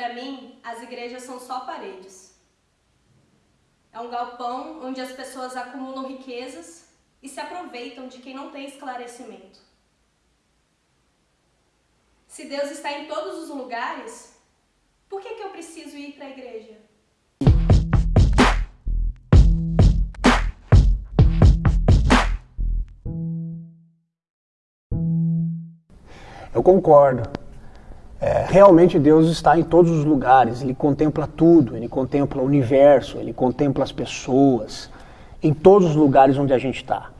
Para mim, as igrejas são só paredes. É um galpão onde as pessoas acumulam riquezas e se aproveitam de quem não tem esclarecimento. Se Deus está em todos os lugares, por que, que eu preciso ir para a igreja? Eu concordo. É, realmente Deus está em todos os lugares, Ele contempla tudo, Ele contempla o universo, Ele contempla as pessoas, em todos os lugares onde a gente está.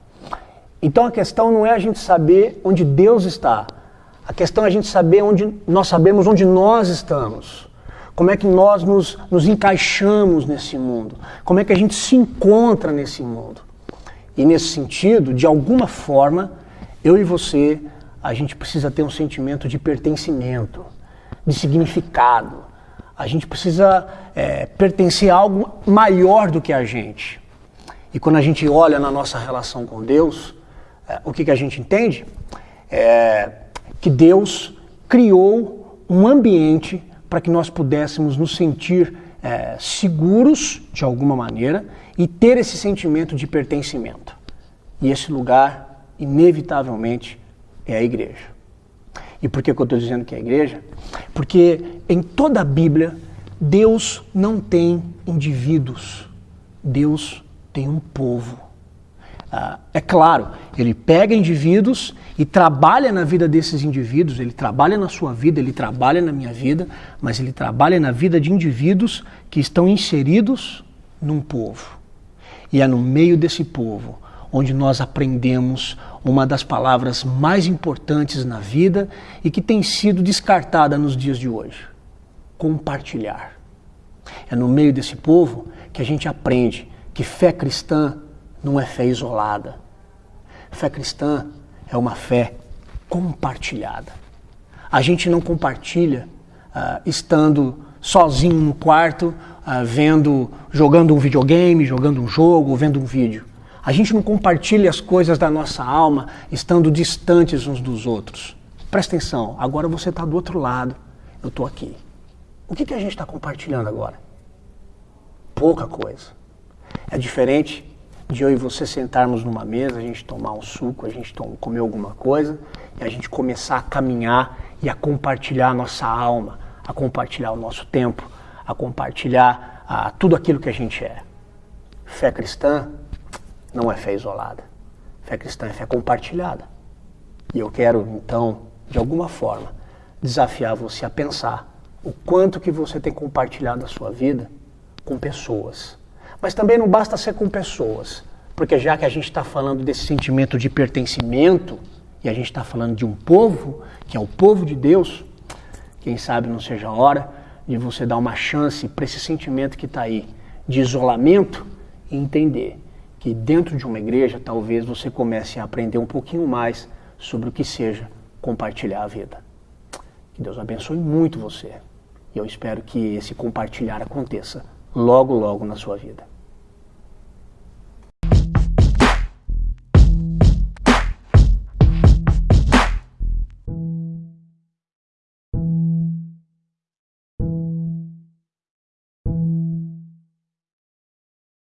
Então a questão não é a gente saber onde Deus está, a questão é a gente saber onde nós sabemos onde nós estamos. Como é que nós nos, nos encaixamos nesse mundo? Como é que a gente se encontra nesse mundo? E nesse sentido, de alguma forma, eu e você a gente precisa ter um sentimento de pertencimento, de significado. A gente precisa é, pertencer a algo maior do que a gente. E quando a gente olha na nossa relação com Deus, é, o que, que a gente entende? É que Deus criou um ambiente para que nós pudéssemos nos sentir é, seguros de alguma maneira e ter esse sentimento de pertencimento. E esse lugar, inevitavelmente, é a igreja. E por que, que eu estou dizendo que é a igreja? Porque em toda a Bíblia, Deus não tem indivíduos, Deus tem um povo. Ah, é claro, ele pega indivíduos e trabalha na vida desses indivíduos, ele trabalha na sua vida, ele trabalha na minha vida, mas ele trabalha na vida de indivíduos que estão inseridos num povo. E é no meio desse povo onde nós aprendemos uma das palavras mais importantes na vida e que tem sido descartada nos dias de hoje: compartilhar. É no meio desse povo que a gente aprende que fé cristã não é fé isolada. Fé cristã é uma fé compartilhada. A gente não compartilha uh, estando sozinho no quarto, uh, vendo, jogando um videogame, jogando um jogo, vendo um vídeo. A gente não compartilha as coisas da nossa alma estando distantes uns dos outros. Presta atenção, agora você está do outro lado, eu estou aqui. O que, que a gente está compartilhando agora? Pouca coisa. É diferente de eu e você sentarmos numa mesa, a gente tomar um suco, a gente comer alguma coisa e a gente começar a caminhar e a compartilhar a nossa alma, a compartilhar o nosso tempo, a compartilhar a, tudo aquilo que a gente é. Fé cristã não é fé isolada. Fé cristã é fé compartilhada. E eu quero, então, de alguma forma, desafiar você a pensar o quanto que você tem compartilhado a sua vida com pessoas. Mas também não basta ser com pessoas, porque já que a gente está falando desse sentimento de pertencimento, e a gente está falando de um povo, que é o povo de Deus, quem sabe não seja a hora de você dar uma chance para esse sentimento que está aí de isolamento e entender que dentro de uma igreja talvez você comece a aprender um pouquinho mais sobre o que seja compartilhar a vida. Que Deus abençoe muito você. E eu espero que esse compartilhar aconteça logo, logo na sua vida.